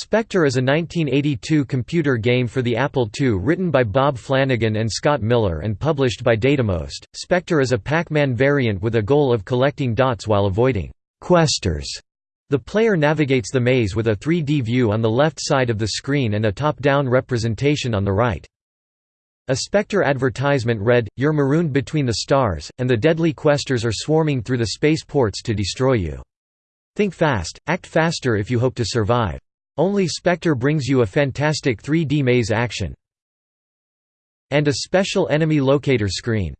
Spectre is a 1982 computer game for the Apple II written by Bob Flanagan and Scott Miller and published by Datamost. Spectre is a Pac-Man variant with a goal of collecting dots while avoiding questers. The player navigates the maze with a 3D view on the left side of the screen and a top-down representation on the right. A Spectre advertisement read, You're marooned between the stars, and the deadly questers are swarming through the space ports to destroy you. Think fast, act faster if you hope to survive. Only Spectre brings you a fantastic 3D maze action. And a special enemy locator screen.